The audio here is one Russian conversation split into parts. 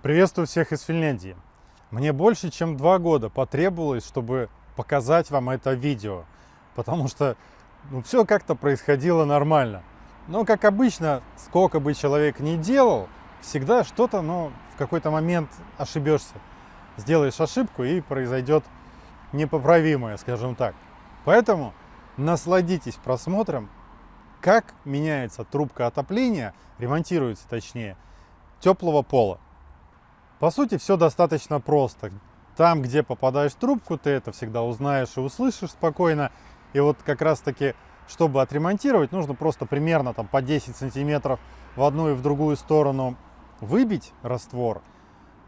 Приветствую всех из Финляндии. Мне больше чем два года потребовалось, чтобы показать вам это видео, потому что ну, все как-то происходило нормально. Но, как обычно, сколько бы человек ни делал, всегда что-то, ну, в какой-то момент ошибешься. Сделаешь ошибку и произойдет непоправимое, скажем так. Поэтому насладитесь просмотром, как меняется трубка отопления, ремонтируется точнее, теплого пола. По сути, все достаточно просто. Там, где попадаешь в трубку, ты это всегда узнаешь и услышишь спокойно. И вот как раз-таки, чтобы отремонтировать, нужно просто примерно там по 10 сантиметров в одну и в другую сторону выбить раствор,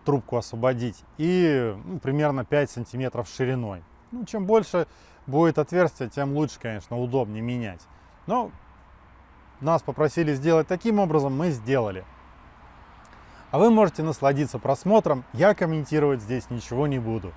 трубку освободить, и ну, примерно 5 сантиметров шириной. Ну, чем больше будет отверстие, тем лучше, конечно, удобнее менять. Но нас попросили сделать таким образом, мы сделали. А вы можете насладиться просмотром, я комментировать здесь ничего не буду.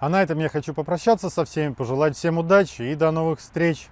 А на этом я хочу попрощаться со всеми, пожелать всем удачи и до новых встреч!